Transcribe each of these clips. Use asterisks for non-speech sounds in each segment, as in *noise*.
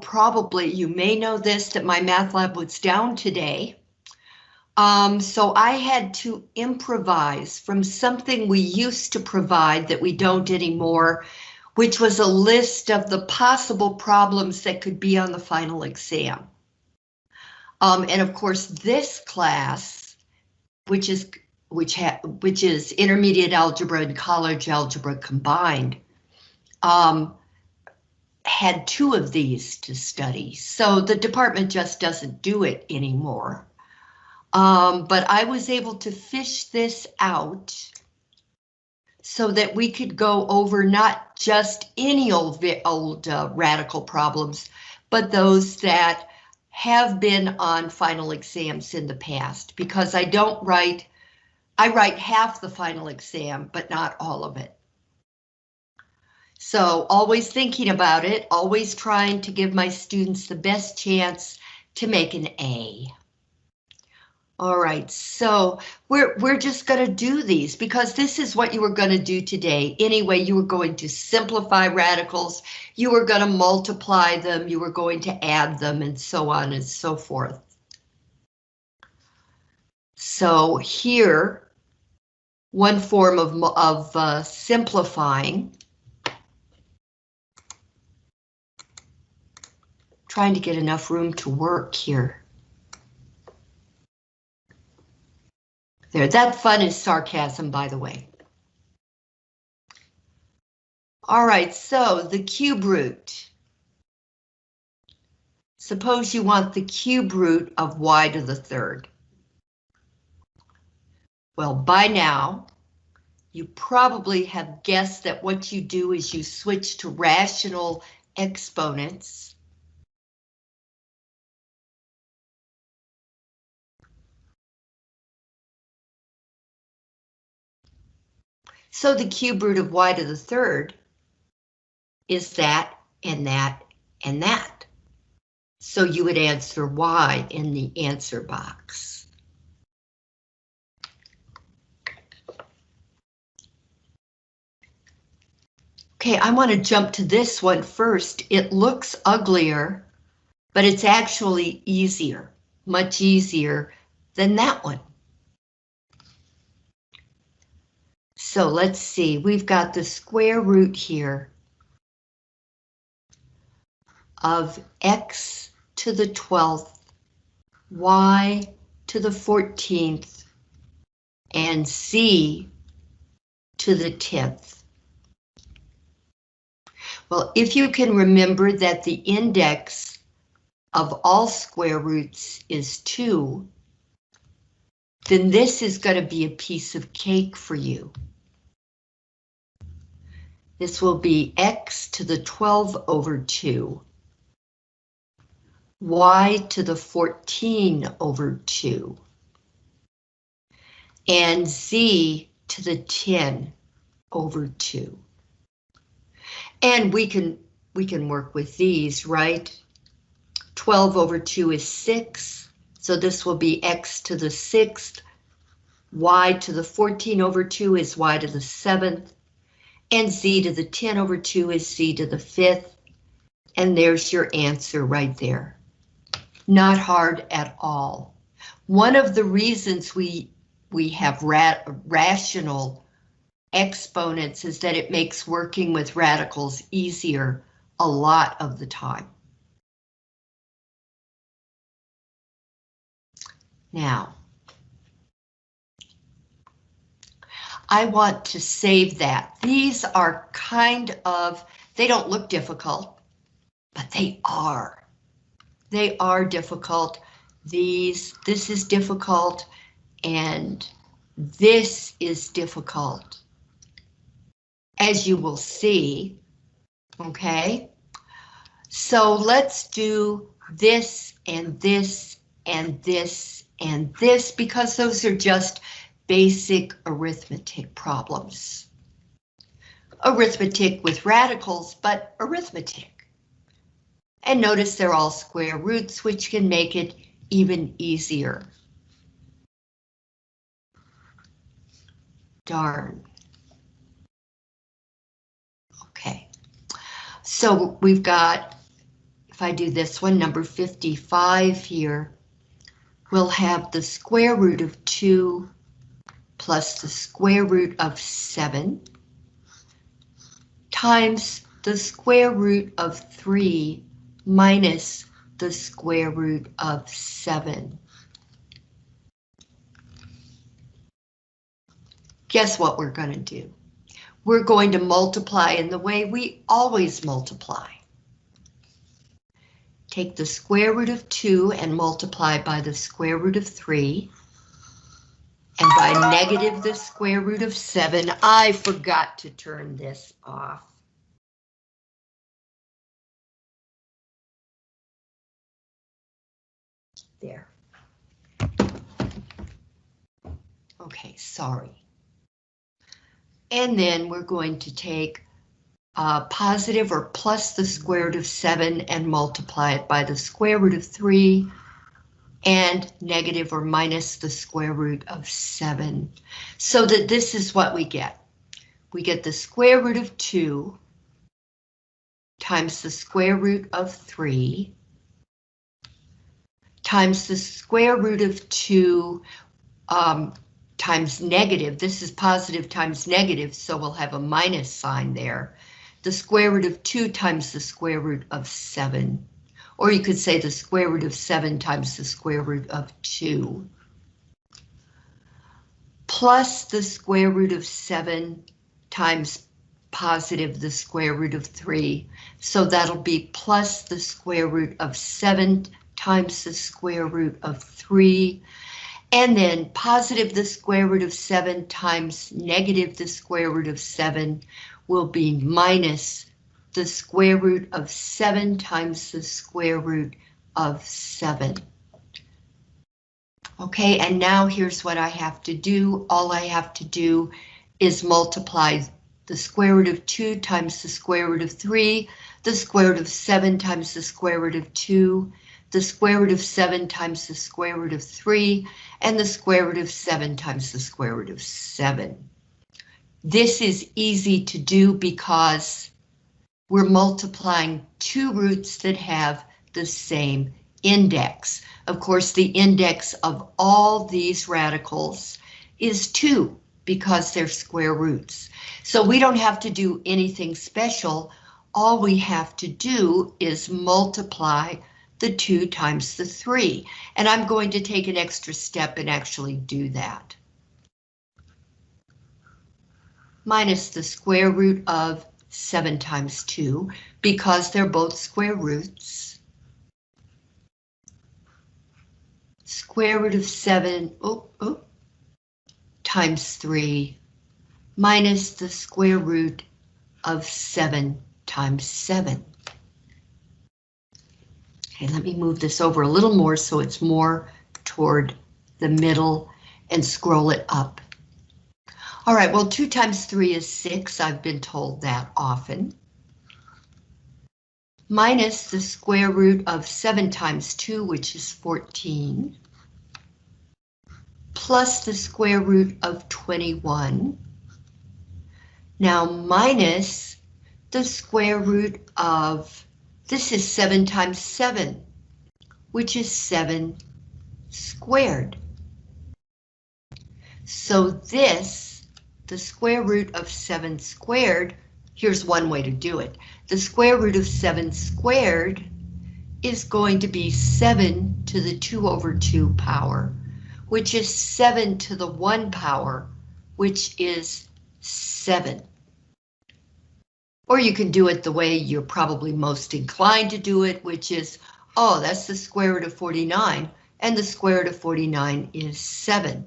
probably, you may know this, that MyMathLab was down today. Um, so I had to improvise from something we used to provide that we don't anymore, which was a list of the possible problems that could be on the final exam. Um, and of course, this class, which is which which is intermediate algebra and college algebra combined, um, had two of these to study. So the department just doesn't do it anymore. Um, but I was able to fish this out so that we could go over not just any old, old uh, radical problems, but those that have been on final exams in the past, because I don't write, I write half the final exam, but not all of it. So always thinking about it, always trying to give my students the best chance to make an A. All right, so we're we're just going to do these because this is what you were going to do today. Anyway, you were going to simplify radicals, you were going to multiply them, you were going to add them, and so on and so forth. So here, one form of, of uh, simplifying. Trying to get enough room to work here. There, that fun is sarcasm, by the way. All right, so the cube root. Suppose you want the cube root of y to the third. Well, by now, you probably have guessed that what you do is you switch to rational exponents So the cube root of y to the third is that and that and that. So you would answer y in the answer box. Okay, I want to jump to this one first. It looks uglier, but it's actually easier, much easier than that one. So let's see, we've got the square root here of x to the 12th, y to the 14th, and z to the 10th. Well, if you can remember that the index of all square roots is 2, then this is going to be a piece of cake for you. This will be x to the 12 over 2. y to the 14 over 2. And z to the 10 over 2. And we can we can work with these, right? 12 over 2 is 6, so this will be x to the 6th, y to the 14 over 2 is y to the 7th, and z to the 10 over 2 is c to the 5th. And there's your answer right there. Not hard at all. One of the reasons we we have ra rational exponents is that it makes working with radicals easier a lot of the time. Now, I want to save that. These are kind of, they don't look difficult, but they are. They are difficult. These, this is difficult, and this is difficult. As you will see, okay? So let's do this and this and this and this because those are just basic arithmetic problems. Arithmetic with radicals, but arithmetic. And notice they're all square roots, which can make it even easier. Darn. Okay, so we've got if I do this one, number 55 here, we'll have the square root of 2 plus the square root of 7 times the square root of 3 minus the square root of 7. Guess what we're going to do? We're going to multiply in the way we always multiply. Take the square root of 2 and multiply by the square root of 3. And by negative the square root of 7, I forgot to turn this off. There. Okay, sorry. And then we're going to take uh, positive or plus the square root of 7 and multiply it by the square root of 3 and negative or minus the square root of 7. So that this is what we get. We get the square root of 2 times the square root of 3 times the square root of 2 um, times negative. This is positive times negative, so we'll have a minus sign there. The square root of 2 times the square root of 7. Or you could say the square root of 7 times the square root of 2. Plus the square root of 7 times positive the square root of 3. So that'll be plus the square root of 7 times the square root of 3. And then positive the square root of 7 times negative the square root of 7 will be minus the square root of 7 times the square root of 7. Okay, and now here's what I have to do. All I have to do is multiply the square root of 2 times the square root of 3, the square root of 7 times the square root of 2, the square root of 7 times the square root of 3, and the square root of 7 times the square root of 7. This is easy to do because we're multiplying two roots that have the same index. Of course, the index of all these radicals is 2 because they're square roots. So we don't have to do anything special. All we have to do is multiply the 2 times the 3. And I'm going to take an extra step and actually do that. Minus the square root of 7 times 2, because they're both square roots. Square root of 7, oh, oh, times 3, minus the square root of 7 times 7. Okay, let me move this over a little more so it's more toward the middle and scroll it up. All right, well, 2 times 3 is 6. I've been told that often. Minus the square root of 7 times 2, which is 14. Plus the square root of 21. Now minus the square root of this is 7 times 7, which is 7 squared. So this, the square root of 7 squared, here's one way to do it. The square root of 7 squared is going to be 7 to the 2 over 2 power, which is 7 to the 1 power, which is 7. Or you can do it the way you're probably most inclined to do it, which is, oh, that's the square root of 49, and the square root of 49 is 7.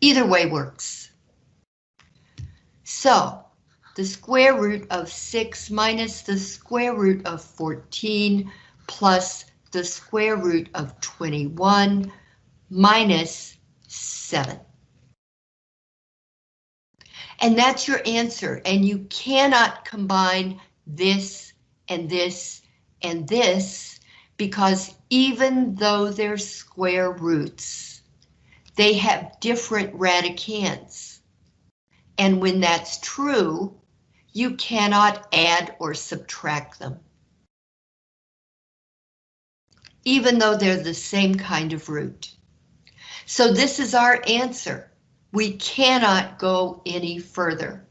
Either way works. So, the square root of 6 minus the square root of 14 plus the square root of 21 minus 7. And that's your answer. And you cannot combine this and this and this because even though they're square roots, they have different radicands. And when that's true, you cannot add or subtract them. even though they're the same kind of root. So this is our answer. We cannot go any further.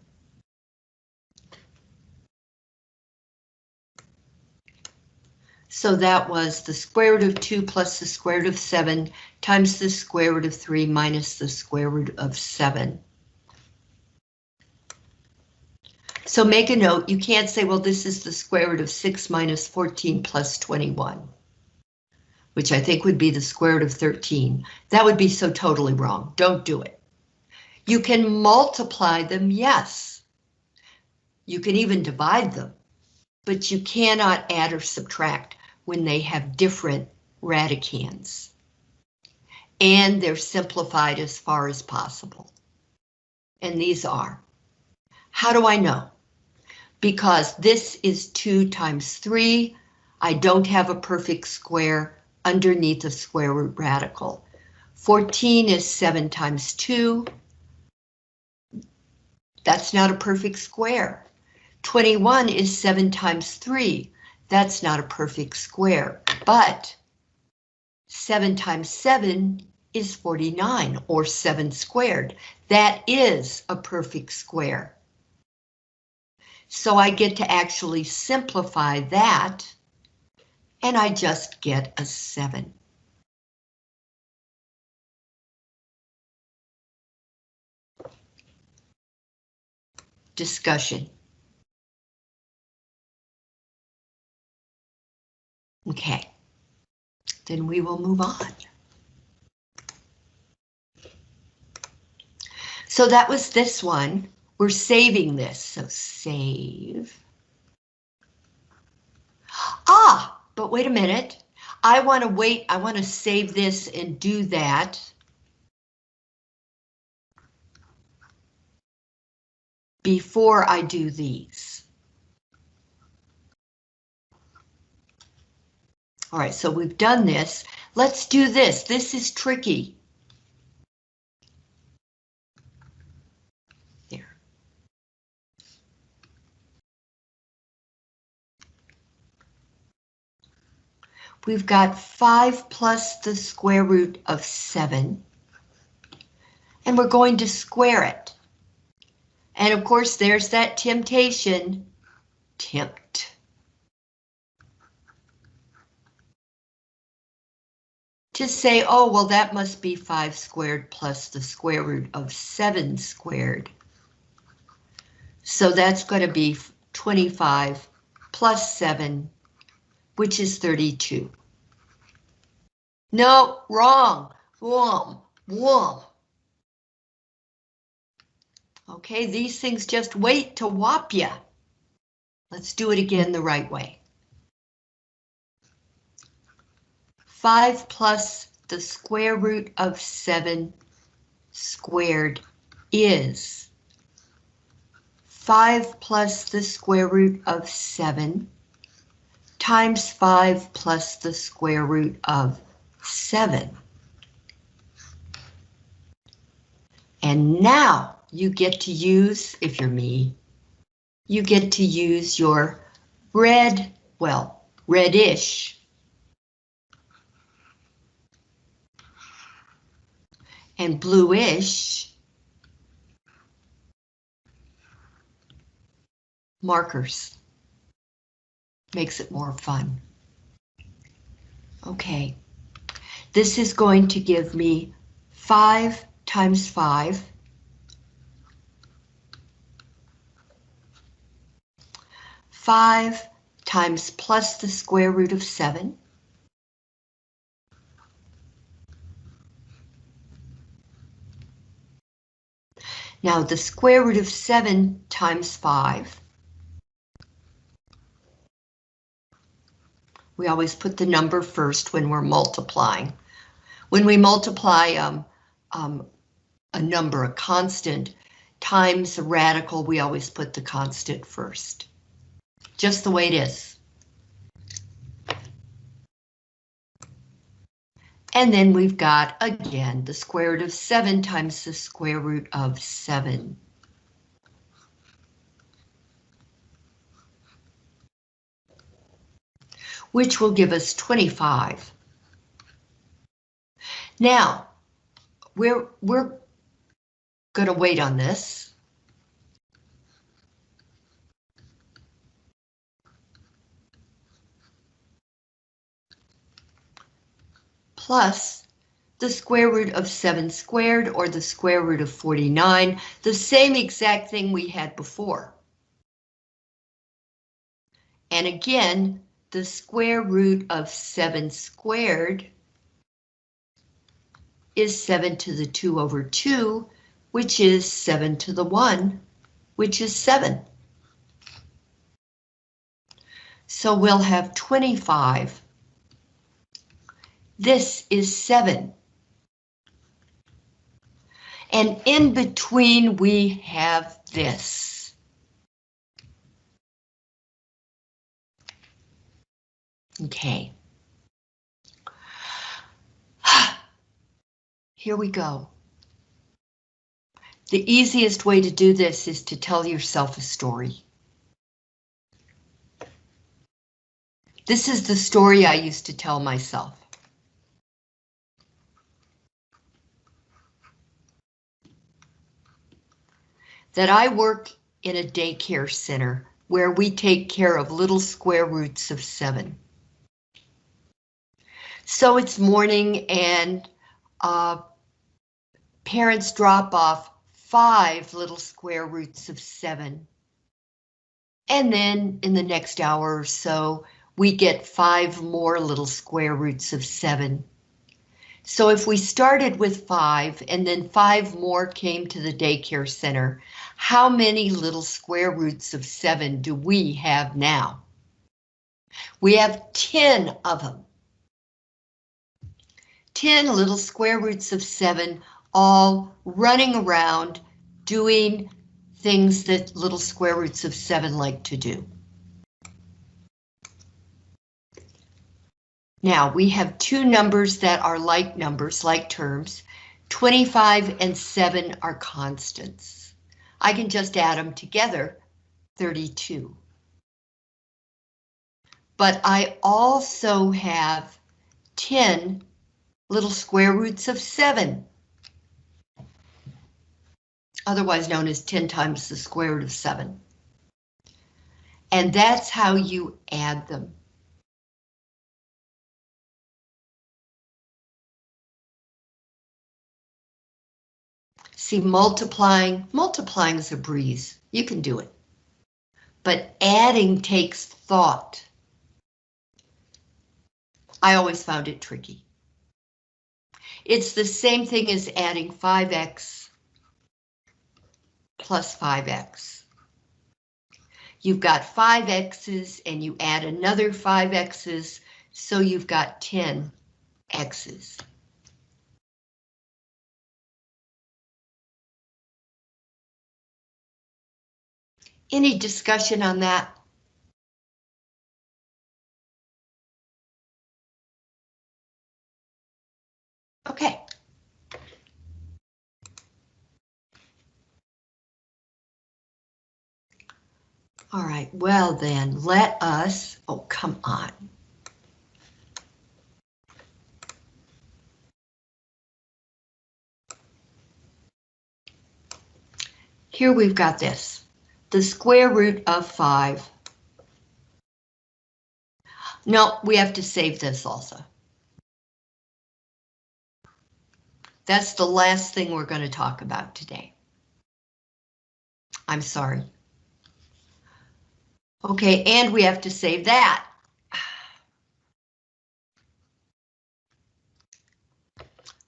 So that was the square root of 2 plus the square root of 7 times the square root of 3 minus the square root of 7. So make a note, you can't say, well, this is the square root of 6 minus 14 plus 21, which I think would be the square root of 13. That would be so totally wrong. Don't do it. You can multiply them, yes. You can even divide them, but you cannot add or subtract when they have different radicands. And they're simplified as far as possible. And these are. How do I know? Because this is 2 times 3. I don't have a perfect square underneath a square root radical. 14 is 7 times 2. That's not a perfect square. 21 is 7 times 3. That's not a perfect square, but 7 times 7 is 49, or 7 squared. That is a perfect square. So I get to actually simplify that, and I just get a 7. Discussion. Okay, then we will move on. So that was this one. We're saving this, so save. Ah, but wait a minute. I want to wait, I want to save this and do that. Before I do these. All right, so we've done this. Let's do this. This is tricky. We've got 5 plus the square root of 7. And we're going to square it. And of course, there's that temptation. Tempt. to say, oh, well, that must be 5 squared plus the square root of 7 squared. So that's going to be 25 plus 7, which is 32. No, wrong. Whom, whom. Okay, these things just wait to whop you. Let's do it again the right way. 5 plus the square root of 7 squared is 5 plus the square root of 7 times 5 plus the square root of 7. And now you get to use, if you're me, you get to use your red, well, reddish and bluish markers. Makes it more fun. Okay, this is going to give me 5 times 5. Five times plus the square root of seven. Now the square root of 7 times 5. We always put the number first when we're multiplying. When we multiply um, um, a number, a constant, times a radical, we always put the constant first. Just the way it is. And then we've got, again, the square root of 7 times the square root of 7. Which will give us 25 Now, we're, we're going to wait on this. Plus the square root of 7 squared or the square root of 49, the same exact thing we had before. And again, the square root of 7 squared is 7 to the 2 over 2, which is 7 to the 1, which is 7. So we'll have 25. This is 7. And in between we have this. Okay. *sighs* Here we go. The easiest way to do this is to tell yourself a story. This is the story I used to tell myself. That I work in a daycare center where we take care of little square roots of seven. So it's morning and uh, parents drop off five little square roots of seven. And then in the next hour or so, we get five more little square roots of seven. So if we started with five and then five more came to the daycare center, how many little square roots of seven do we have now? We have 10 of them. 10 little square roots of 7 all running around doing things that little square roots of 7 like to do. Now we have two numbers that are like numbers, like terms. 25 and 7 are constants. I can just add them together, 32. But I also have 10 little square roots of 7. Otherwise known as 10 times the square root of 7. And that's how you add them. See, multiplying, multiplying is a breeze. You can do it. But adding takes thought. I always found it tricky. It's the same thing as adding 5x plus 5x. You've got 5x's and you add another 5x's, so you've got 10 x's. Any discussion on that? Okay. All right, well then, let us, oh, come on. Here we've got this, the square root of 5. No, we have to save this also. That's the last thing we're going to talk about today. I'm sorry. Okay, and we have to save that.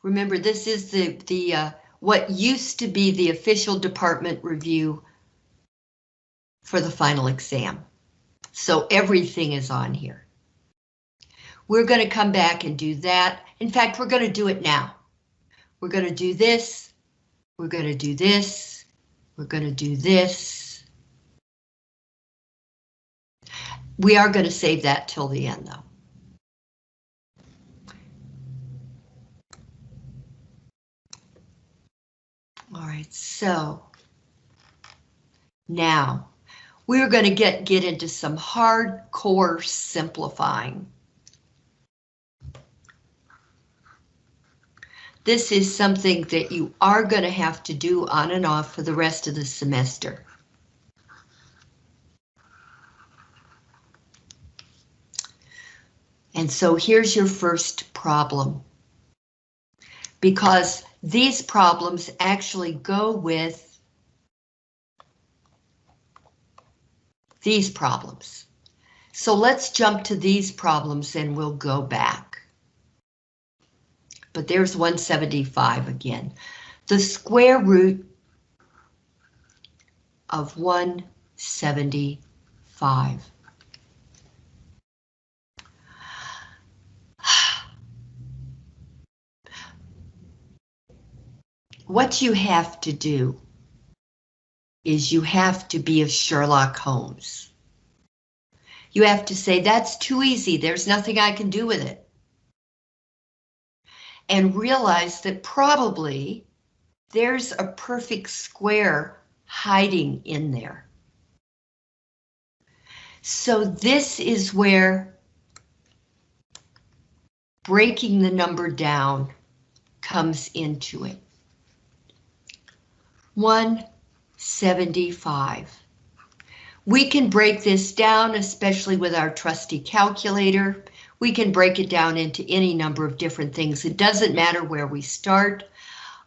Remember, this is the, the uh, what used to be the official department review for the final exam. So everything is on here. We're going to come back and do that. In fact, we're going to do it now. We're going to do this. We're going to do this. We're going to do this. We are going to save that till the end though. All right, so now we're going to get get into some hardcore simplifying. This is something that you are going to have to do on and off for the rest of the semester. And so here's your first problem. Because these problems actually go with these problems. So let's jump to these problems and we'll go back. But there's 175 again. The square root of 175. *sighs* What you have to do is you have to be a Sherlock Holmes. You have to say, that's too easy, there's nothing I can do with it. And realize that probably there's a perfect square hiding in there. So this is where breaking the number down comes into it. 175. We can break this down, especially with our trusty calculator. We can break it down into any number of different things. It doesn't matter where we start.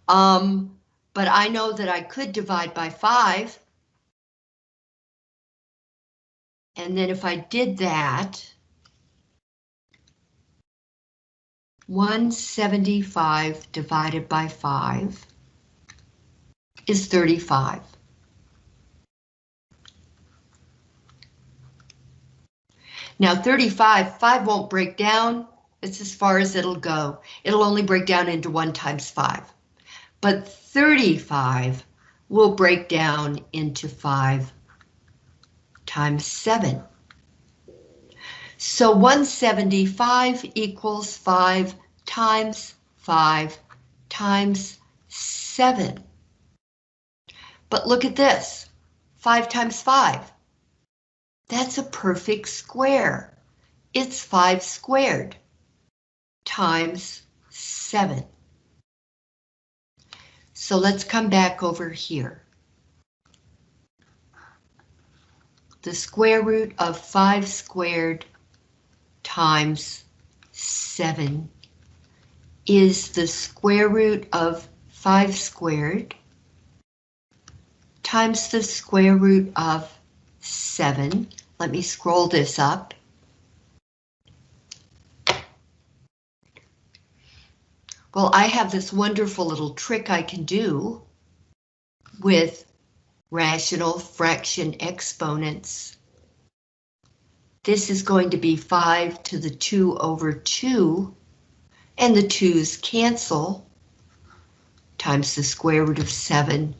Um, but I know that I could divide by 5. And then if I did that, 175 divided by 5 is 35. Now 35, 5 won't break down. It's as far as it'll go. It'll only break down into 1 times 5. But 35 will break down into 5 times 7. So 175 equals 5 times 5 times 7. But look at this, 5 times 5. That's a perfect square. It's 5 squared times 7. So let's come back over here. The square root of 5 squared times 7 is the square root of 5 squared times the square root of 7. Let me scroll this up. Well, I have this wonderful little trick I can do with rational fraction exponents. This is going to be 5 to the 2 over 2, and the 2's cancel, times the square root of 7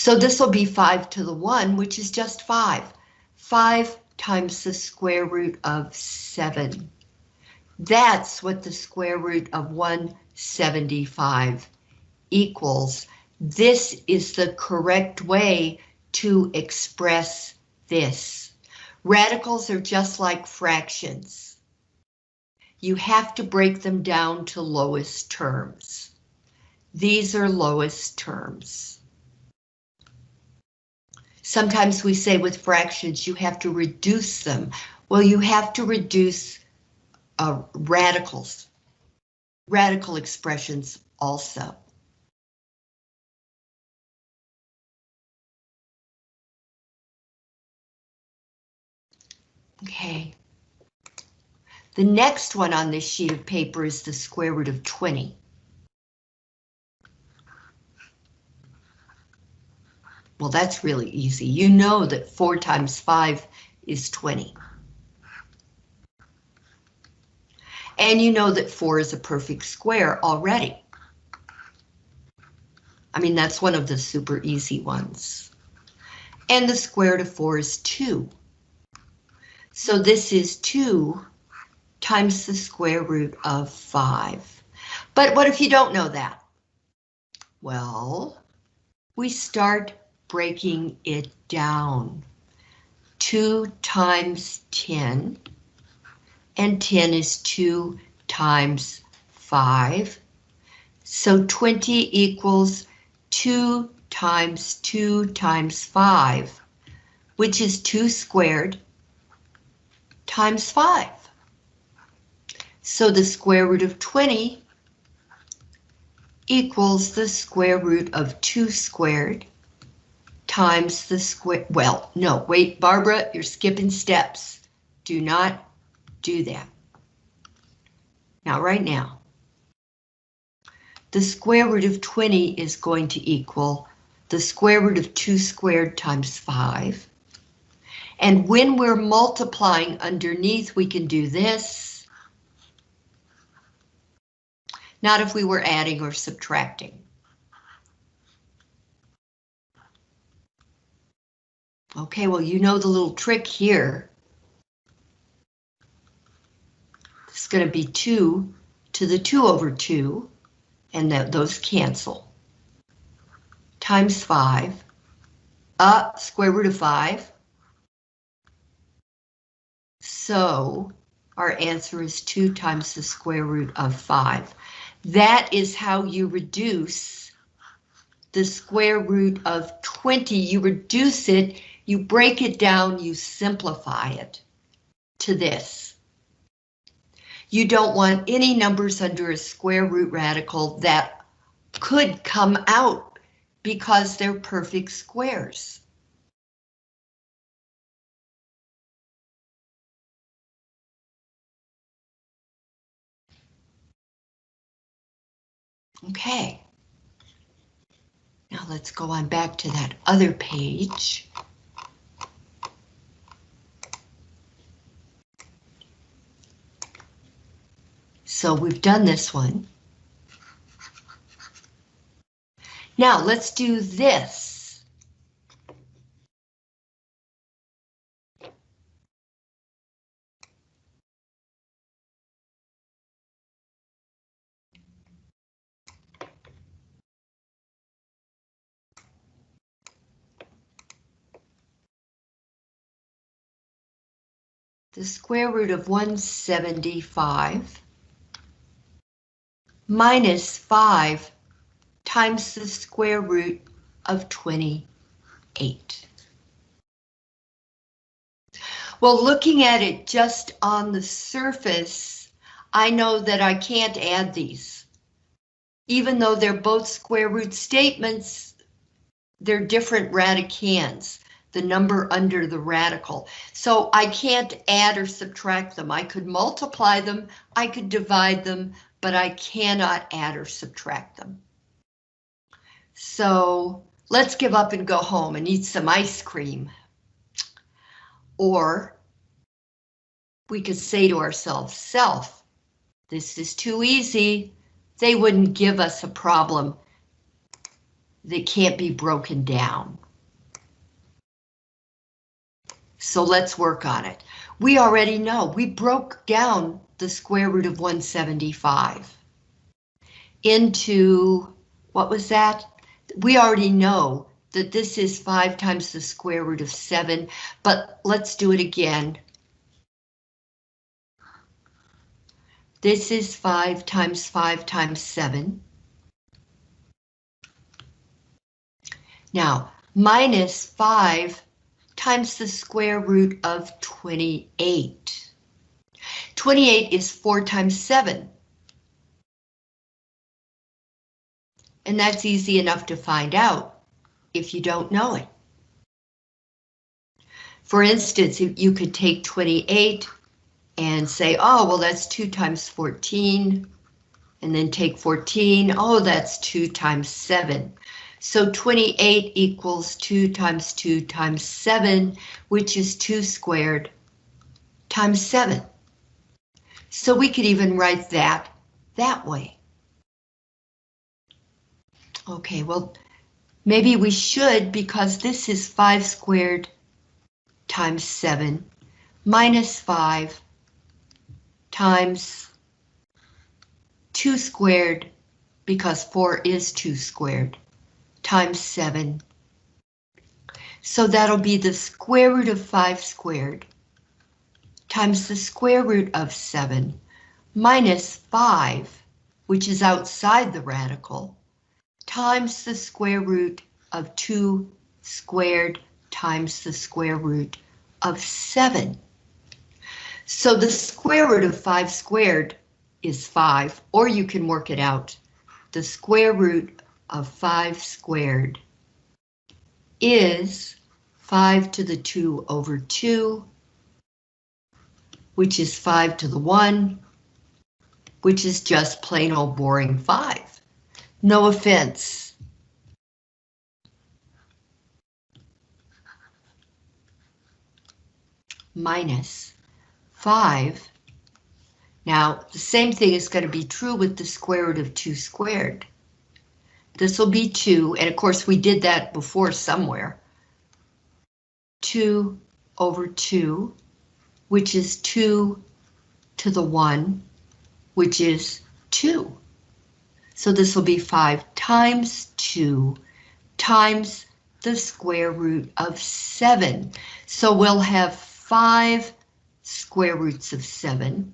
so this will be 5 to the 1, which is just 5. 5 times the square root of 7. That's what the square root of 175 equals. This is the correct way to express this. Radicals are just like fractions. You have to break them down to lowest terms. These are lowest terms. Sometimes we say with fractions you have to reduce them. Well, you have to reduce uh, radicals, radical expressions also. Okay. The next one on this sheet of paper is the square root of 20. Well, that's really easy. You know that 4 times 5 is 20. And you know that 4 is a perfect square already. I mean, that's one of the super easy ones. And the square root of 4 is 2. So this is 2 times the square root of 5. But what if you don't know that? Well, we start breaking it down. 2 times 10, and 10 is 2 times 5. So 20 equals 2 times 2 times 5, which is 2 squared times 5. So the square root of 20 equals the square root of 2 squared times the square, well, no, wait, Barbara, you're skipping steps. Do not do that. Now, right now, the square root of 20 is going to equal the square root of 2 squared times 5. And when we're multiplying underneath, we can do this. Not if we were adding or subtracting. Okay, well, you know the little trick here. It's going to be 2 to the 2 over 2, and that those cancel. Times 5, uh, square root of 5. So our answer is 2 times the square root of 5. That is how you reduce the square root of 20. You reduce it you break it down, you simplify it to this. You don't want any numbers under a square root radical that could come out because they're perfect squares. Okay. Now let's go on back to that other page. So we've done this one. Now let's do this. The square root of 175 minus 5 times the square root of 28. Well, looking at it just on the surface, I know that I can't add these. Even though they're both square root statements, they're different radicands, the number under the radical. So I can't add or subtract them. I could multiply them, I could divide them, but I cannot add or subtract them. So let's give up and go home and eat some ice cream. Or we could say to ourselves, self, this is too easy. They wouldn't give us a problem that can't be broken down. So let's work on it. We already know we broke down the square root of 175 into, what was that? We already know that this is 5 times the square root of 7, but let's do it again. This is 5 times 5 times 7. Now, minus 5 times the square root of 28. 28 is 4 times 7. And that's easy enough to find out if you don't know it. For instance, you could take 28 and say, oh, well, that's 2 times 14, and then take 14, oh, that's 2 times 7. So 28 equals 2 times 2 times 7, which is 2 squared times 7. So we could even write that that way. Okay, well, maybe we should because this is 5 squared times 7 minus 5 times 2 squared because 4 is 2 squared times 7. So that'll be the square root of 5 squared times the square root of 7 minus 5, which is outside the radical, times the square root of 2 squared times the square root of 7. So the square root of 5 squared is 5, or you can work it out. The square root of 5 squared is 5 to the 2 over 2, which is 5 to the 1, which is just plain old boring 5. No offense. Minus 5. Now, the same thing is going to be true with the square root of 2 squared. This will be 2, and of course we did that before somewhere. 2 over 2, which is 2 to the 1, which is 2. So this will be 5 times 2 times the square root of 7. So we'll have 5 square roots of 7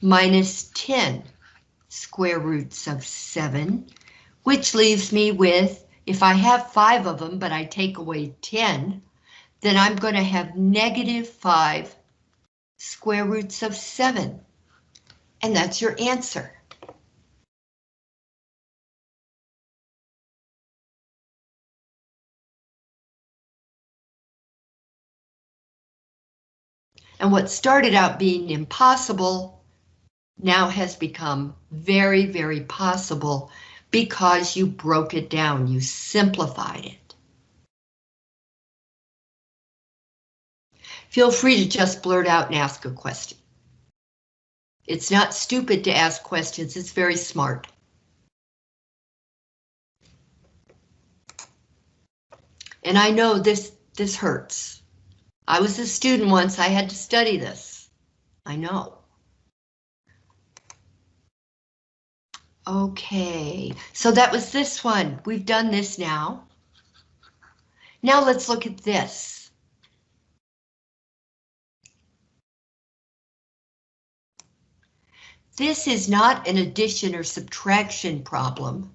minus 10 square roots of 7, which leaves me with, if I have 5 of them, but I take away 10, then I'm going to have negative 5 square roots of 7. And that's your answer. And what started out being impossible now has become very, very possible because you broke it down, you simplified it. Feel free to just blurt out and ask a question. It's not stupid to ask questions, it's very smart. And I know this, this hurts. I was a student once, I had to study this. I know. Okay, so that was this one. We've done this now. Now let's look at this. This is not an addition or subtraction problem.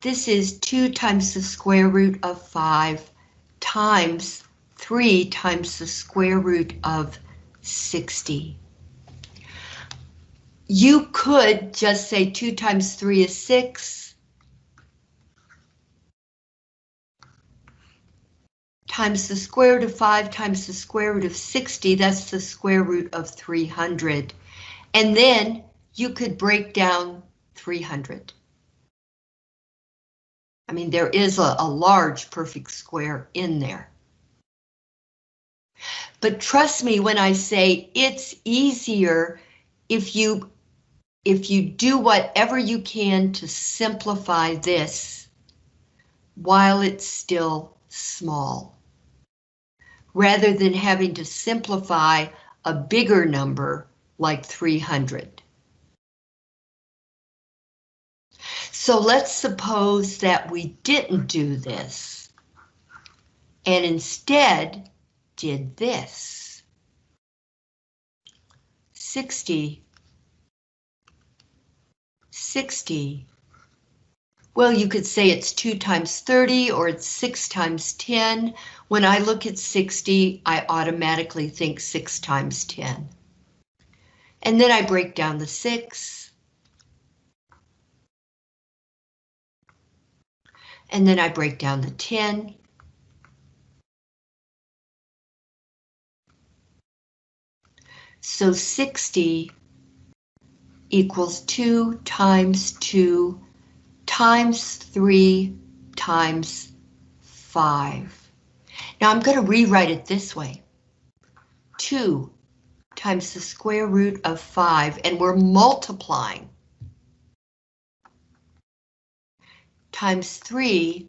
This is 2 times the square root of 5 times 3 times the square root of 60. You could just say 2 times 3 is 6, times the square root of 5 times the square root of 60, that's the square root of 300. And then you could break down 300. I mean, there is a, a large perfect square in there. But trust me when I say it's easier if you if you do whatever you can to simplify this while it's still small rather than having to simplify a bigger number like 300. So let's suppose that we didn't do this and instead did this. 60, 60 well, you could say it's 2 times 30 or it's 6 times 10. When I look at 60, I automatically think 6 times 10. And then I break down the 6. And then I break down the 10. So 60 equals 2 times 2 times 3 times 5. Now I'm going to rewrite it this way. 2 times the square root of 5, and we're multiplying. Times 3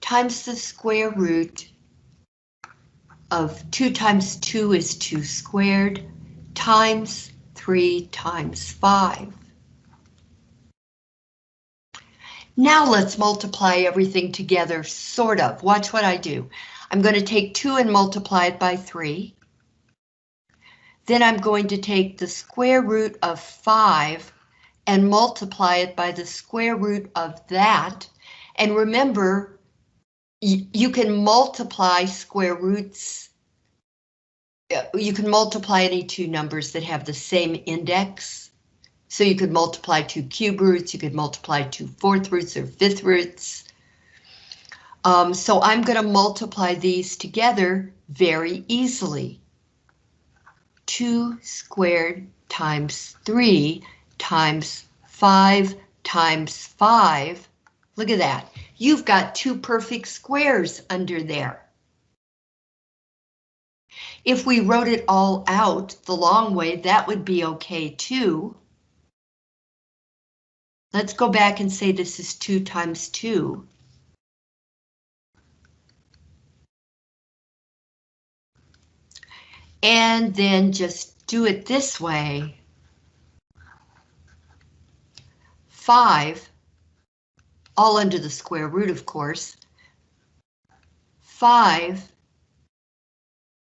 times the square root of 2 times 2 is 2 squared times 3 times 5. Now let's multiply everything together, sort of. Watch what I do. I'm going to take 2 and multiply it by 3. then I'm going to take the square root of 5 and multiply it by the square root of that. And remember, you can multiply square roots. Uh, you can multiply any two numbers that have the same index. So you could multiply two cube roots, you could multiply two fourth roots or fifth roots. Um, so I'm going to multiply these together very easily. 2 squared times 3 times 5 times 5. Look at that. You've got two perfect squares under there. If we wrote it all out the long way, that would be okay too. Let's go back and say this is 2 times 2. And then just do it this way. 5, all under the square root, of course. 5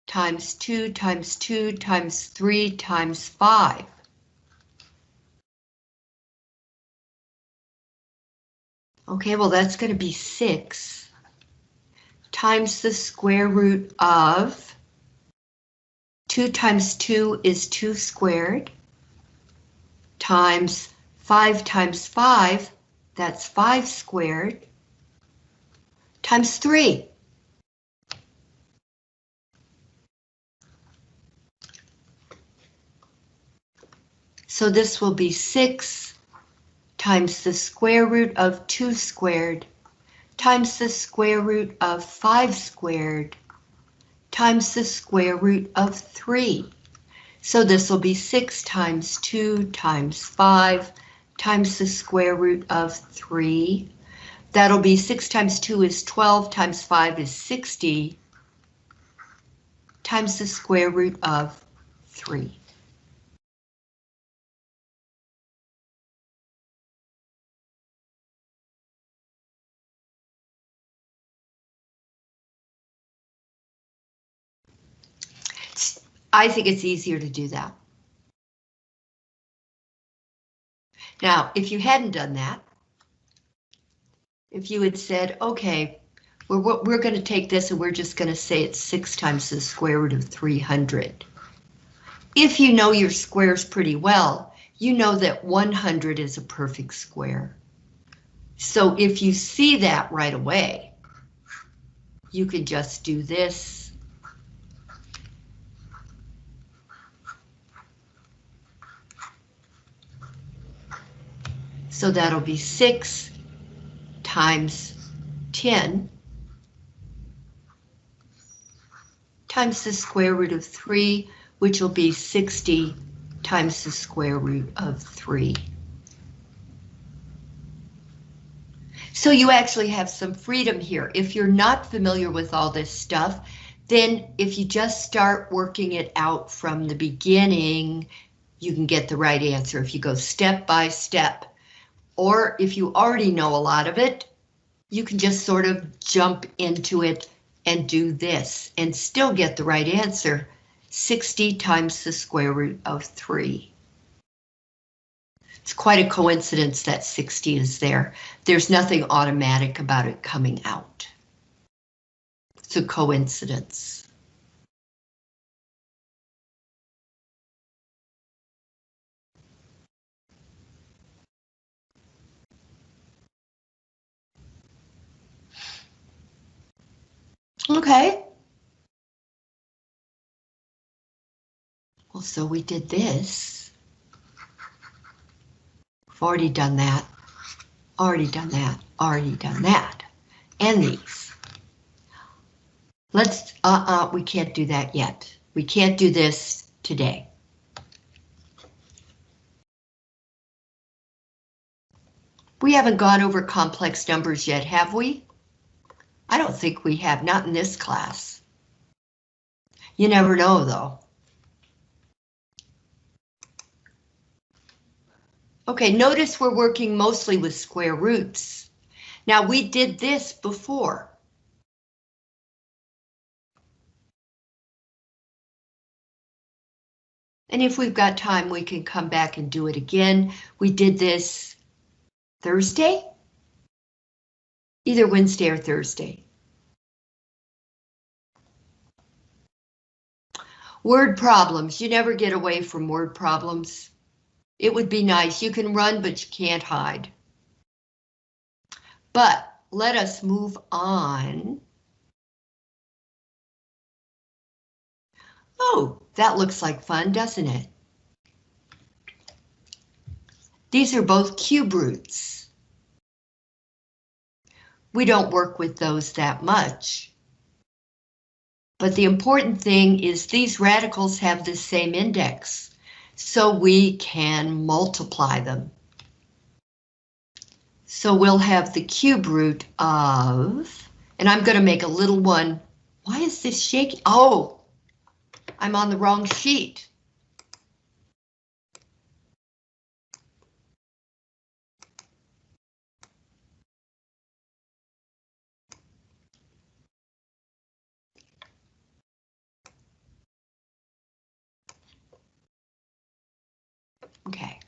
times 2 times 2 times 3 times 5. Okay, well that's going to be 6 times the square root of 2 times 2 is 2 squared times 5 times 5, that's 5 squared, times 3. So this will be 6 times the square root of 2 squared times the square root of 5 squared times the square root of 3. So this will be 6 times 2 times 5 times the square root of 3. That'll be 6 times 2 is 12 times 5 is 60 times the square root of 3. I think it's easier to do that. Now, if you hadn't done that, if you had said, okay, we're, we're going to take this and we're just going to say it's 6 times the square root of 300. If you know your squares pretty well, you know that 100 is a perfect square. So if you see that right away, you could just do this So that'll be 6 times 10 times the square root of 3, which will be 60 times the square root of 3. So you actually have some freedom here. If you're not familiar with all this stuff, then if you just start working it out from the beginning, you can get the right answer. If you go step by step, or if you already know a lot of it, you can just sort of jump into it and do this and still get the right answer. 60 times the square root of 3. It's quite a coincidence that 60 is there. There's nothing automatic about it coming out. It's a coincidence. Okay. Well, so we did this. We've already done that. Already done that. Already done that. And these. Let's, uh-uh, we can't do that yet. We can't do this today. We haven't gone over complex numbers yet, have we? I don't think we have, not in this class. You never know though. Okay, notice we're working mostly with square roots. Now we did this before. And if we've got time, we can come back and do it again. We did this Thursday? Either Wednesday or Thursday. Word problems. You never get away from word problems. It would be nice. You can run, but you can't hide. But let us move on. Oh, that looks like fun, doesn't it? These are both cube roots. We don't work with those that much. But the important thing is these radicals have the same index, so we can multiply them. So we'll have the cube root of, and I'm going to make a little one. Why is this shaking? Oh, I'm on the wrong sheet. Okay,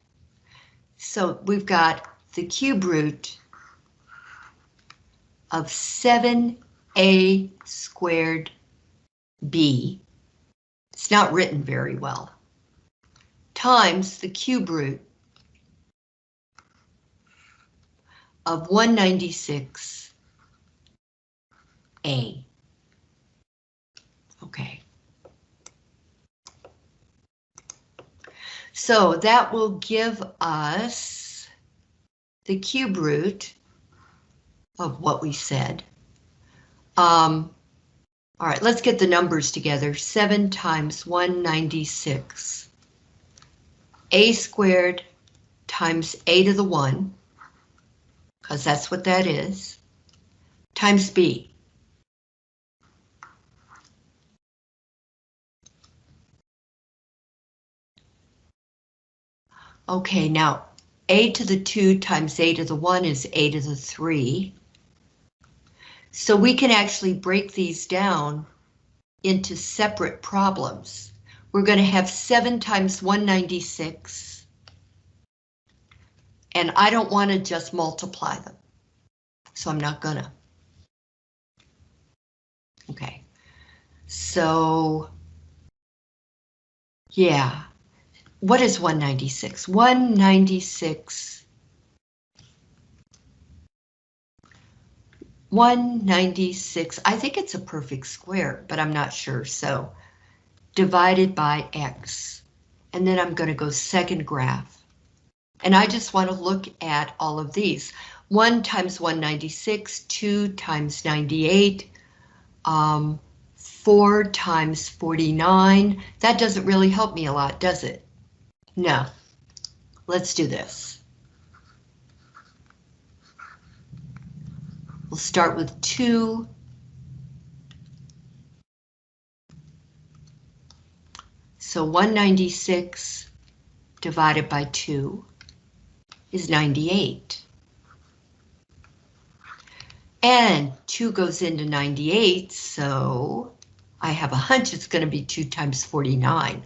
so we've got the cube root of 7a squared b, it's not written very well, times the cube root of 196a. Okay. So that will give us the cube root of what we said. Um, all right, let's get the numbers together. 7 times 196. a squared times a to the 1, because that's what that is, times b. Okay, now a to the 2 times a to the 1 is a to the 3. So we can actually break these down into separate problems. We're going to have 7 times 196. And I don't want to just multiply them. So I'm not gonna. Okay. So, yeah what is 196? 196. 196, I think it's a perfect square, but I'm not sure, so divided by x. And then I'm going to go second graph. And I just want to look at all of these. 1 times 196, 2 times 98, um, 4 times 49. That doesn't really help me a lot, does it? No. Let's do this. We'll start with 2. So 196 divided by 2 is 98. And 2 goes into 98, so I have a hunch it's going to be 2 times 49.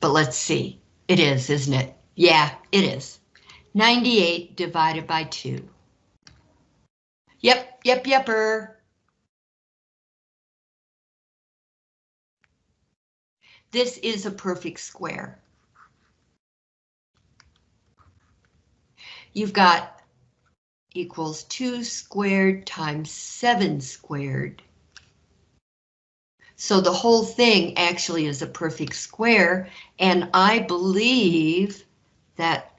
But let's see. It is, isn't it? Yeah, it is. 98 divided by 2. Yep, yep, yepper. This is a perfect square. You've got equals 2 squared times 7 squared so the whole thing actually is a perfect square, and I believe that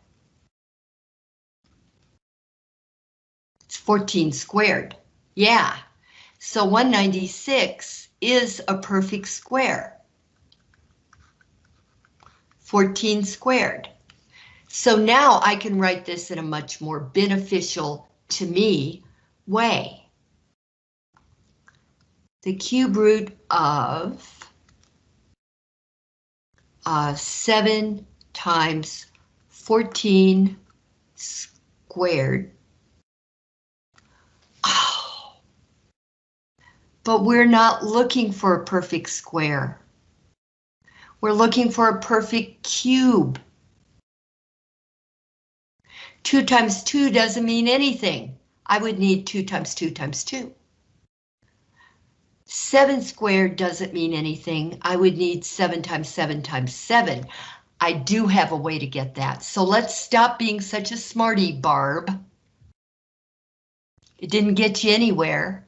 it's 14 squared. Yeah, so 196 is a perfect square. 14 squared. So now I can write this in a much more beneficial to me way the cube root of uh, 7 times 14 squared. Oh. But we're not looking for a perfect square. We're looking for a perfect cube. 2 times 2 doesn't mean anything. I would need 2 times 2 times 2. 7 squared doesn't mean anything. I would need 7 times 7 times 7. I do have a way to get that, so let's stop being such a smarty, Barb. It didn't get you anywhere.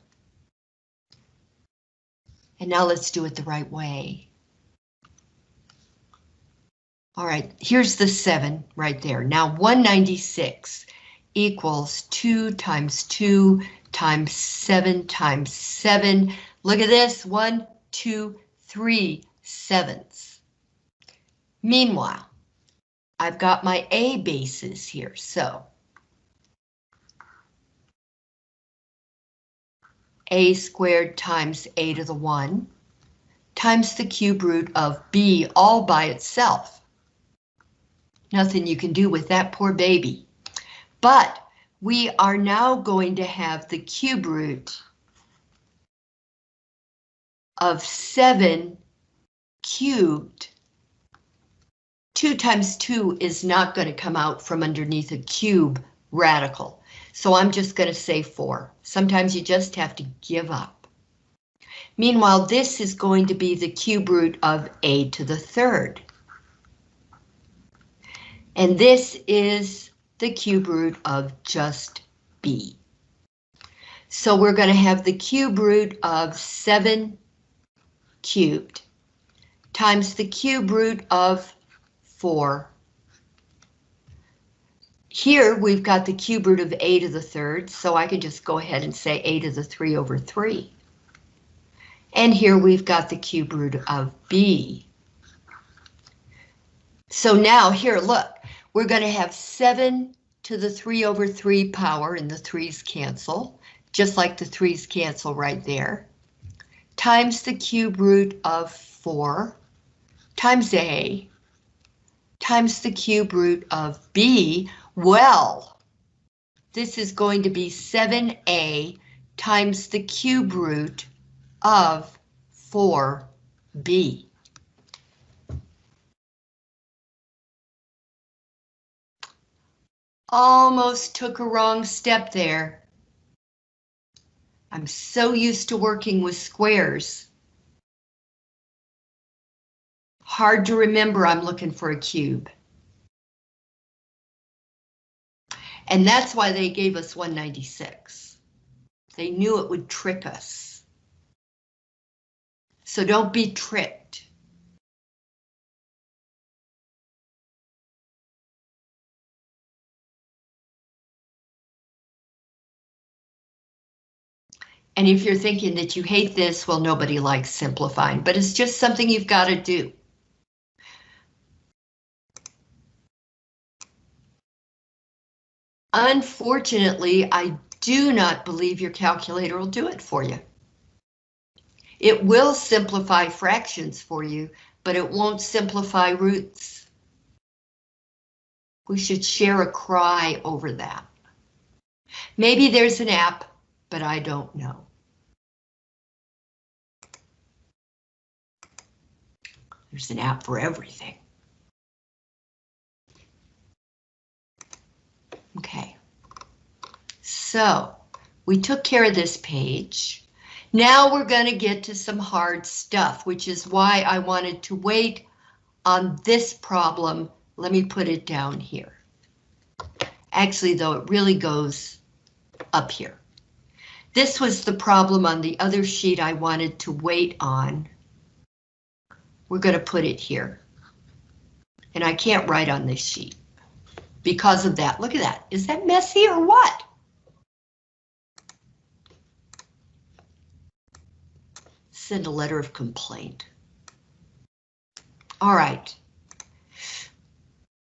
And now let's do it the right way. All right, here's the 7 right there. Now 196 equals 2 times 2 times 7 times 7. Look at this, 1, 2, 3 sevenths. Meanwhile, I've got my A bases here, so a squared times a to the 1 times the cube root of b all by itself. Nothing you can do with that poor baby. But we are now going to have the cube root of 7 cubed. 2 times 2 is not going to come out from underneath a cube radical. So I'm just going to say 4. Sometimes you just have to give up. Meanwhile, this is going to be the cube root of a to the third. And this is the cube root of just b. So we're going to have the cube root of 7 cubed times the cube root of 4. Here we've got the cube root of a to the third, so I can just go ahead and say a to the 3 over 3. And here we've got the cube root of b. So now here, look, we're going to have 7 to the 3 over 3 power, and the 3's cancel, just like the 3's cancel right there, times the cube root of 4 times a times the cube root of b. Well, this is going to be 7a times the cube root of 4b. Almost took a wrong step there. I'm so used to working with squares. Hard to remember I'm looking for a cube. And that's why they gave us 196. They knew it would trick us. So don't be tricked. And if you're thinking that you hate this, well, nobody likes simplifying, but it's just something you've got to do. Unfortunately, I do not believe your calculator will do it for you. It will simplify fractions for you, but it won't simplify roots. We should share a cry over that. Maybe there's an app but I don't know. There's an app for everything. Okay, so we took care of this page. Now we're going to get to some hard stuff, which is why I wanted to wait on this problem. Let me put it down here. Actually, though, it really goes up here. This was the problem on the other sheet I wanted to wait on. We're going to put it here. And I can't write on this sheet because of that. Look at that. Is that messy or what? Send a letter of complaint. All right.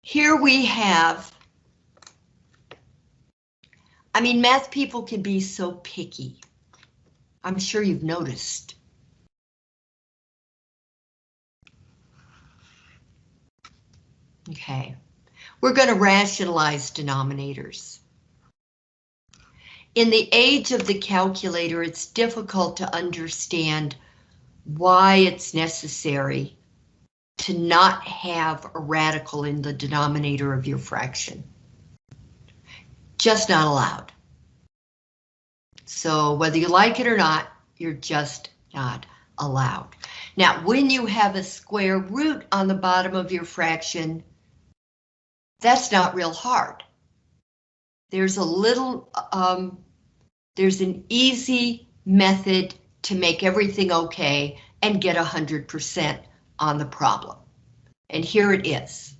Here we have I mean, math people can be so picky. I'm sure you've noticed. Okay, we're going to rationalize denominators. In the age of the calculator, it's difficult to understand why it's necessary to not have a radical in the denominator of your fraction. Just not allowed. So whether you like it or not, you're just not allowed. Now, when you have a square root on the bottom of your fraction, that's not real hard. There's a little, um, there's an easy method to make everything okay and get 100% on the problem. And here it is.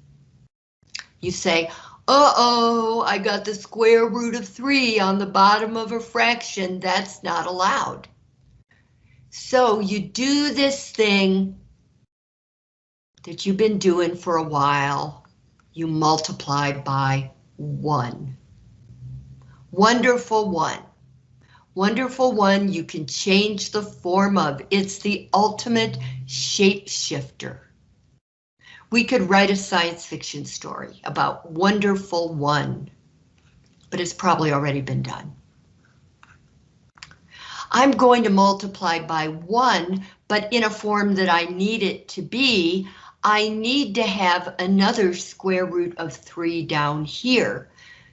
You say, uh-oh, I got the square root of 3 on the bottom of a fraction. That's not allowed. So you do this thing that you've been doing for a while. You multiply by 1. Wonderful 1. Wonderful 1 you can change the form of. It's the ultimate shapeshifter. We could write a science fiction story about Wonderful One, but it's probably already been done. I'm going to multiply by one, but in a form that I need it to be, I need to have another square root of three down here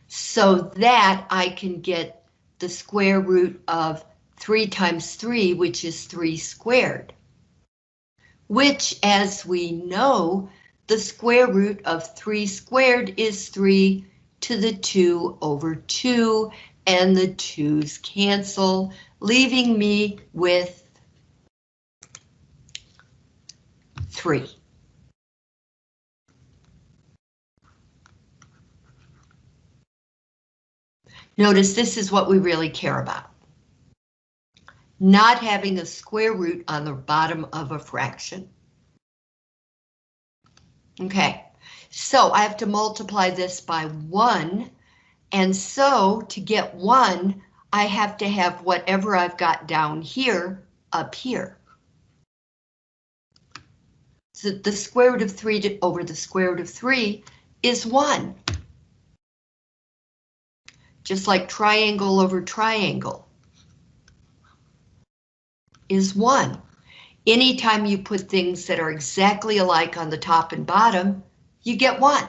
so that I can get the square root of three times three, which is three squared. Which, as we know, the square root of 3 squared is 3 to the 2 over 2, and the 2's cancel, leaving me with 3. Notice this is what we really care about. Not having a square root on the bottom of a fraction. Okay, so I have to multiply this by 1, and so to get 1, I have to have whatever I've got down here up here. So the square root of 3 to, over the square root of 3 is 1. Just like triangle over triangle is 1. Anytime you put things that are exactly alike on the top and bottom, you get one.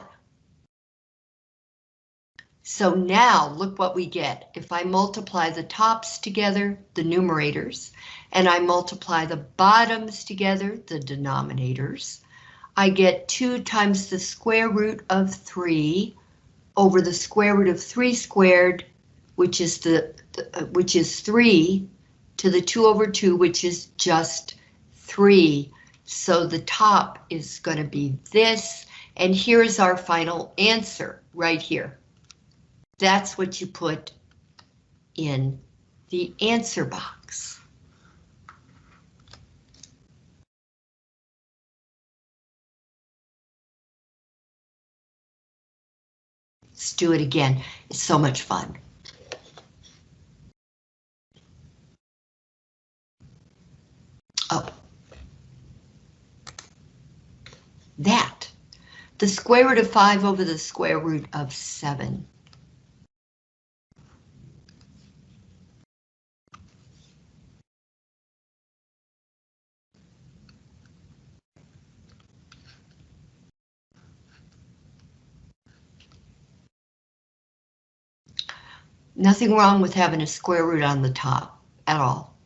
So now look what we get. If I multiply the tops together, the numerators, and I multiply the bottoms together, the denominators, I get 2 times the square root of 3 over the square root of 3 squared, which is the, uh, which is 3 to the 2 over 2, which is just three. So the top is going to be this, and here's our final answer right here. That's what you put in the answer box. Let's do it again. It's so much fun. Oh. That. The square root of 5 over the square root of 7. Nothing wrong with having a square root on the top at all.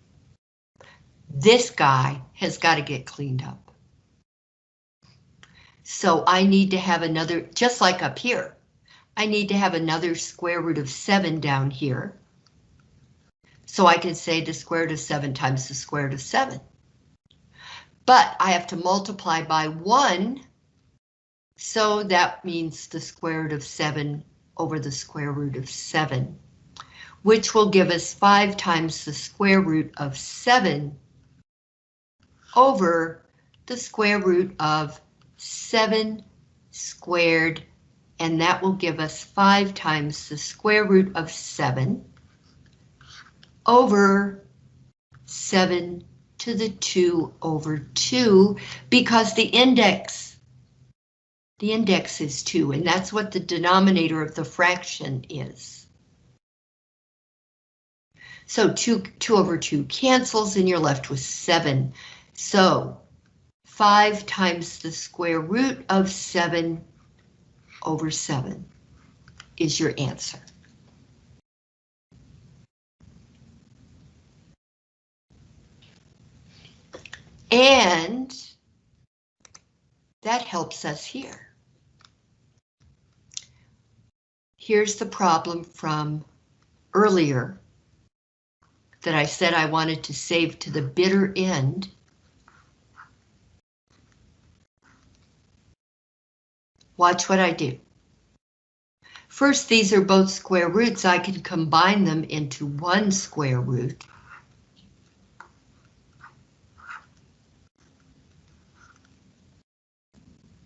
This guy has got to get cleaned up. So I need to have another, just like up here, I need to have another square root of 7 down here. So I can say the square root of 7 times the square root of 7. But I have to multiply by 1, so that means the square root of 7 over the square root of 7, which will give us 5 times the square root of 7 over the square root of 7 squared, and that will give us 5 times the square root of 7 over 7 to the 2 over 2, because the index, the index is 2, and that's what the denominator of the fraction is. So 2, 2 over 2 cancels, and you're left with 7. So 5 times the square root of 7 over 7 is your answer. And that helps us here. Here's the problem from earlier that I said I wanted to save to the bitter end. Watch what I do. First, these are both square roots. I can combine them into one square root.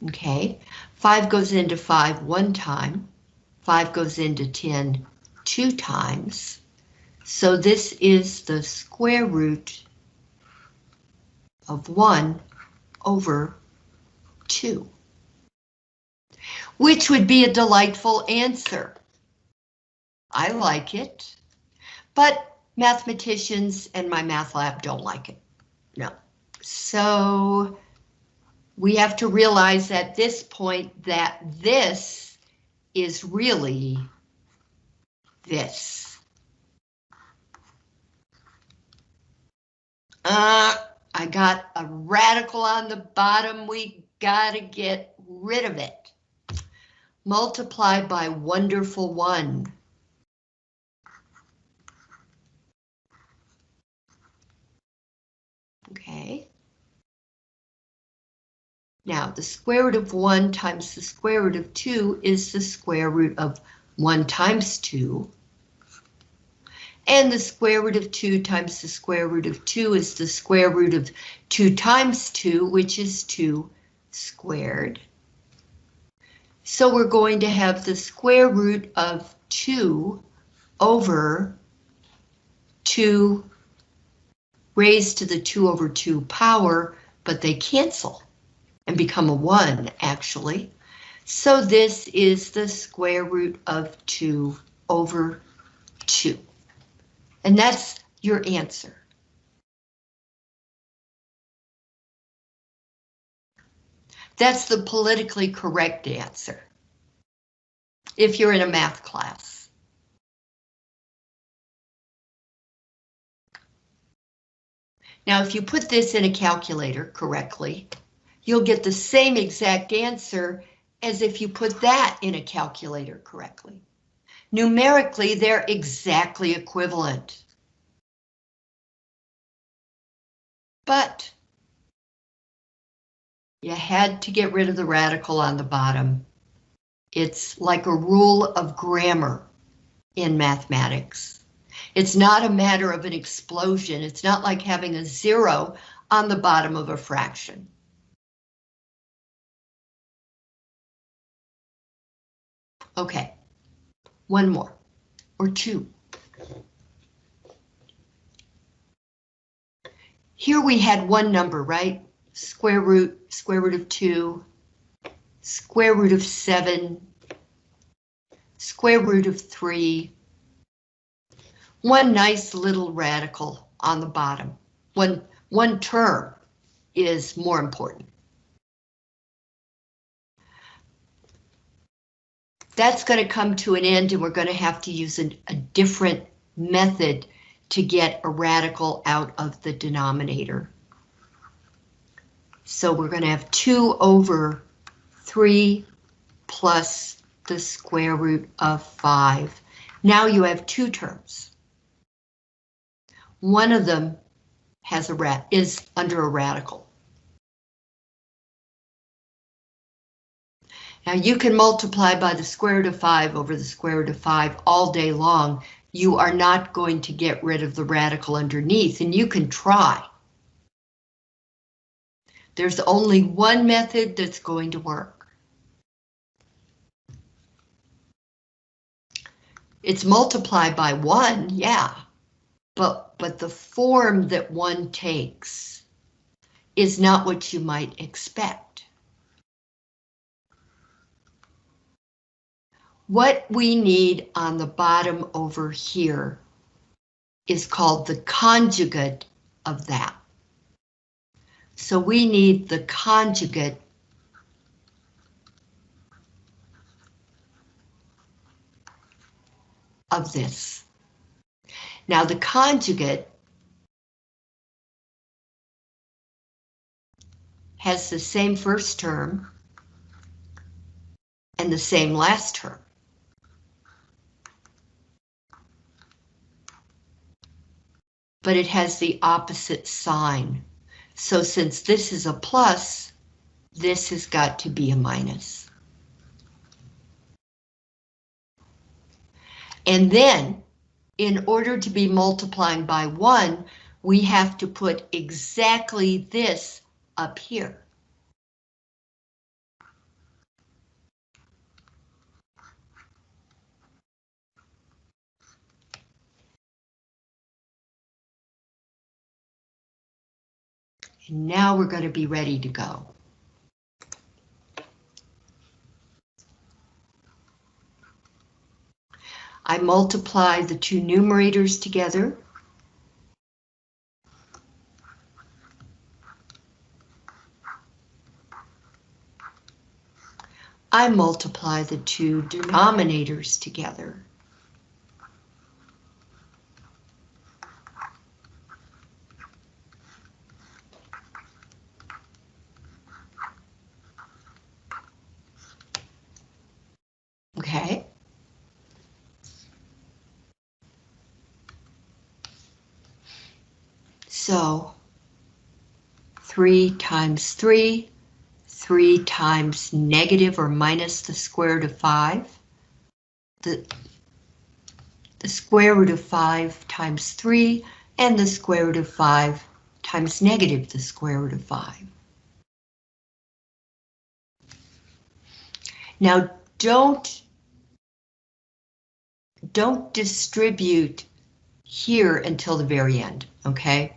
Okay, 5 goes into 5 one time, 5 goes into 10 two times. So this is the square root of 1 over 2, which would be a delightful answer. I like it, but mathematicians and MyMathLab don't like it. No. So we have to realize at this point that this is really this. Uh, I got a radical on the bottom. We gotta get rid of it. Multiply by wonderful one. Okay. Now, the square root of 1 times the square root of 2 is the square root of 1 times 2. And the square root of 2 times the square root of 2 is the square root of 2 times 2, which is 2 squared. So we're going to have the square root of 2 over 2 raised to the 2 over 2 power, but they cancel and become a 1, actually. So this is the square root of 2 over 2. And that's your answer. That's the politically correct answer. If you're in a math class. Now, if you put this in a calculator correctly, you'll get the same exact answer as if you put that in a calculator correctly. Numerically, they're exactly equivalent. But you had to get rid of the radical on the bottom. It's like a rule of grammar in mathematics. It's not a matter of an explosion. It's not like having a zero on the bottom of a fraction. Okay, one more, or two. Here we had one number, right? Square root, square root of two, square root of seven, square root of three, one nice little radical on the bottom. One, one term is more important. that's going to come to an end and we're going to have to use a, a different method to get a radical out of the denominator. So we're going to have 2 over 3 plus the square root of 5. Now you have two terms. One of them has a rat is under a radical. Now you can multiply by the square root of 5 over the square root of 5 all day long. You are not going to get rid of the radical underneath, and you can try. There's only one method that's going to work. It's multiply by 1, yeah, but, but the form that one takes is not what you might expect. What we need on the bottom over here is called the conjugate of that. So we need the conjugate of this. Now the conjugate has the same first term and the same last term. But it has the opposite sign. So since this is a plus, this has got to be a minus. And then, in order to be multiplying by 1, we have to put exactly this up here. Now we're going to be ready to go. I multiply the two numerators together. I multiply the two denominators together. Okay. So 3 times 3, 3 times negative or minus the square root of 5. The, the square root of 5 times 3 and the square root of 5 times negative the square root of 5. Now don't don't distribute here until the very end, okay?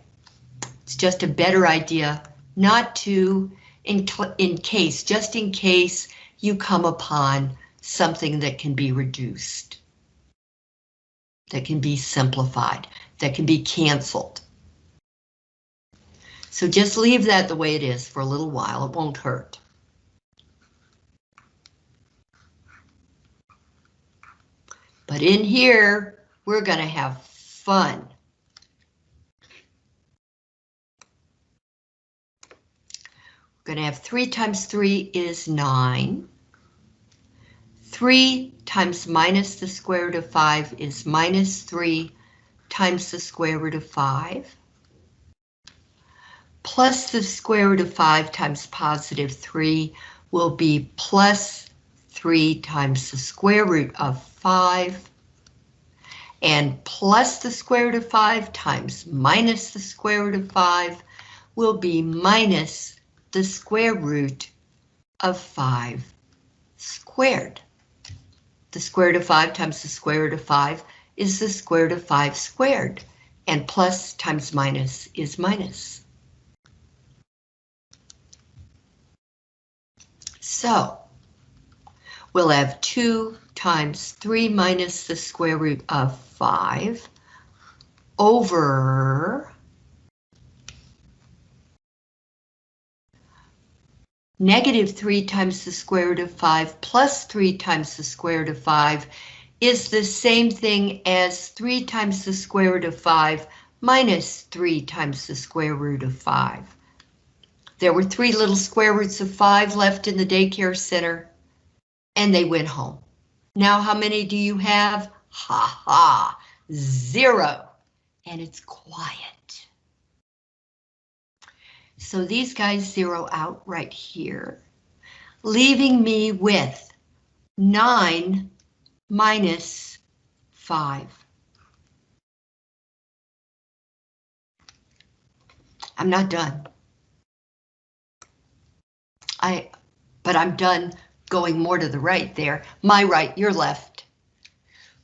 It's just a better idea not to, in, in case, just in case you come upon something that can be reduced, that can be simplified, that can be canceled. So just leave that the way it is for a little while, it won't hurt. But in here, we're to have fun. We're going to have 3 times 3 is 9. 3 times minus the square root of 5 is minus 3 times the square root of 5. Plus the square root of 5 times positive 3 will be plus 3 times the square root of 5 and plus the square root of 5 times minus the square root of 5 will be minus the square root of 5 squared. The square root of 5 times the square root of 5 is the square root of 5 squared, and plus times minus is minus. So, we'll have 2 times 3 minus the square root of 5 over negative 3 times the square root of 5 plus 3 times the square root of 5 is the same thing as 3 times the square root of 5 minus 3 times the square root of 5. There were three little square roots of 5 left in the daycare center and they went home. Now how many do you have? Ha ha, zero. And it's quiet. So these guys zero out right here, leaving me with 9 minus 5. I'm not done. I, but I'm done going more to the right there. My right, your left.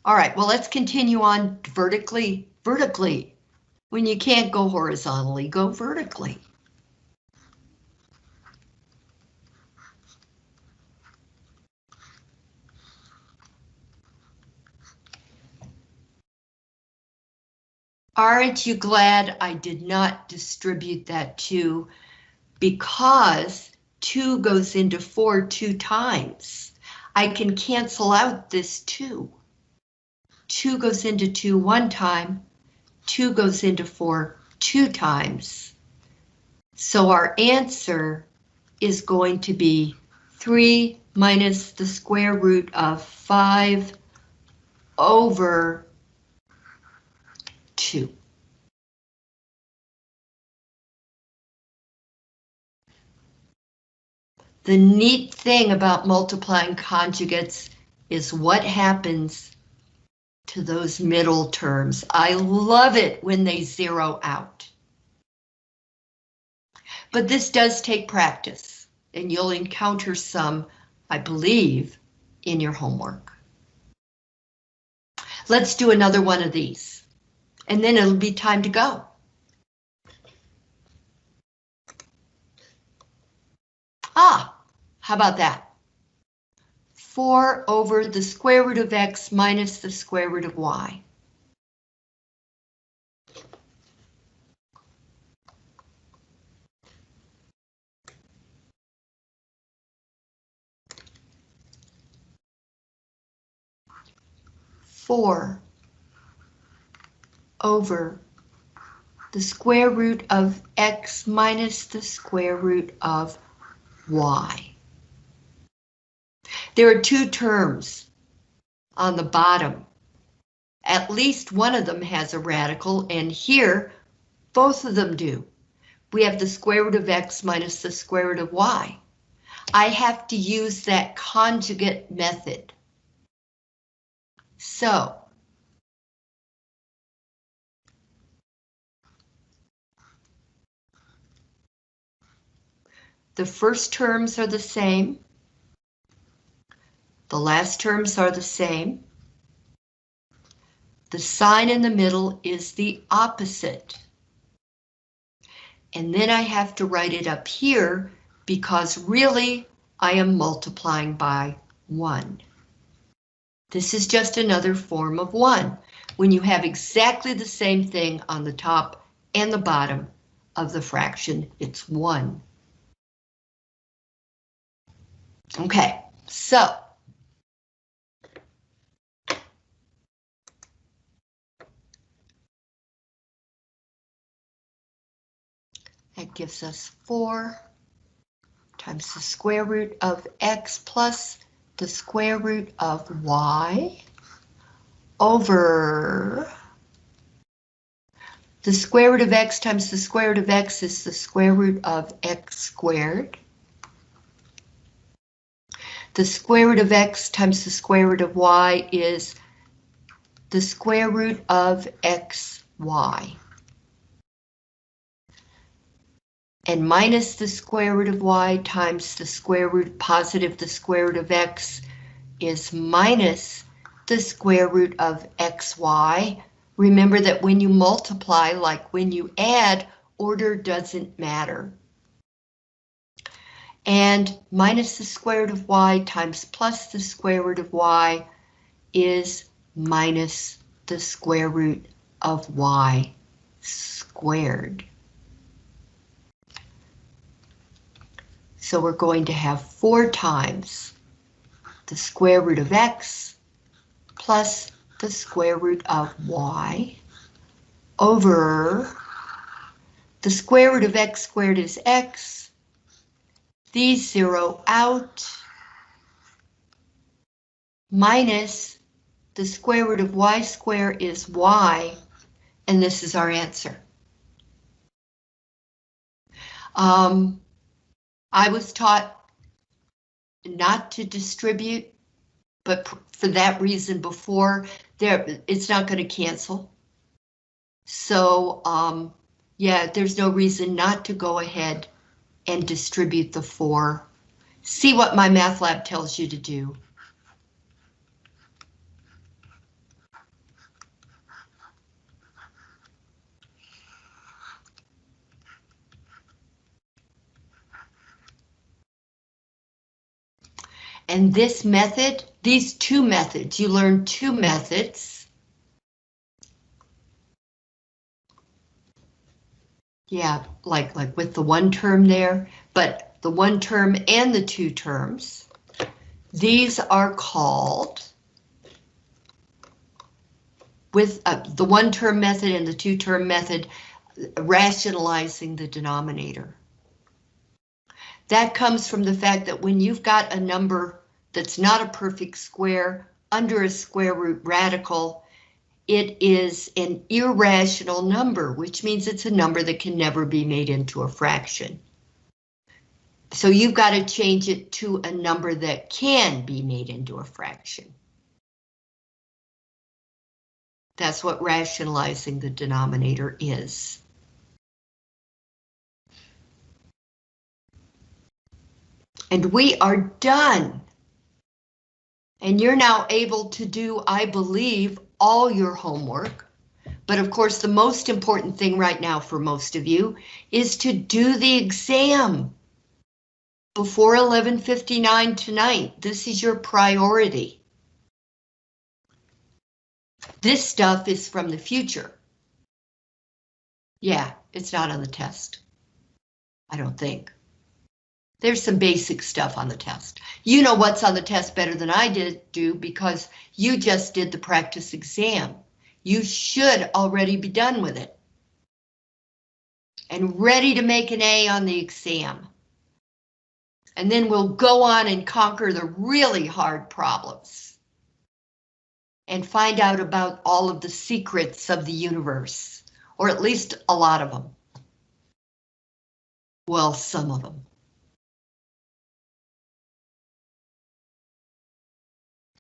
All right, well, let's continue on vertically. Vertically. When you can't go horizontally, go vertically. Aren't you glad I did not distribute that to because 2 goes into 4 two times, I can cancel out this 2. 2 goes into 2 one time, 2 goes into 4 two times. So our answer is going to be 3 minus the square root of 5 over 2. The neat thing about multiplying conjugates is what happens to those middle terms. I love it when they zero out. But this does take practice, and you'll encounter some, I believe, in your homework. Let's do another one of these, and then it'll be time to go. Ah, how about that? 4 over the square root of x minus the square root of y. Four over the square root of x minus the square root of y. There are two terms on the bottom. At least one of them has a radical, and here, both of them do. We have the square root of x minus the square root of y. I have to use that conjugate method. So, the first terms are the same. The last terms are the same. The sign in the middle is the opposite. And then I have to write it up here because really I am multiplying by 1. This is just another form of 1. When you have exactly the same thing on the top and the bottom of the fraction, it's 1. Okay, so That gives us 4 times the square root of x plus the square root of y over the square root of x times the square root of x is the square root of x squared. The square root of x times the square root of y is the square root of xy. and minus the square root of y times the square root positive the square root of x is minus the square root of xy. Remember that when you multiply, like when you add, order doesn't matter. And minus the square root of y times plus the square root of y is minus the square root of y squared. So we're going to have four times the square root of x plus the square root of y over the square root of x squared is x. These zero out minus the square root of y squared is y, and this is our answer. Um, I was taught not to distribute, but for that reason before, there it's not going to cancel. So, um, yeah, there's no reason not to go ahead and distribute the four. See what MyMathLab tells you to do. And this method, these two methods, you learn two methods. Yeah, like, like with the one term there, but the one term and the two terms, these are called with uh, the one term method and the two term method, rationalizing the denominator. That comes from the fact that when you've got a number that's not a perfect square under a square root radical, it is an irrational number, which means it's a number that can never be made into a fraction. So you've got to change it to a number that can be made into a fraction. That's what rationalizing the denominator is. And we are done. And you're now able to do, I believe, all your homework. But of course, the most important thing right now for most of you is to do the exam before 11.59 tonight. This is your priority. This stuff is from the future. Yeah, it's not on the test. I don't think. There's some basic stuff on the test. You know what's on the test better than I did do because you just did the practice exam. You should already be done with it. And ready to make an A on the exam. And then we'll go on and conquer the really hard problems. And find out about all of the secrets of the universe, or at least a lot of them. Well, some of them.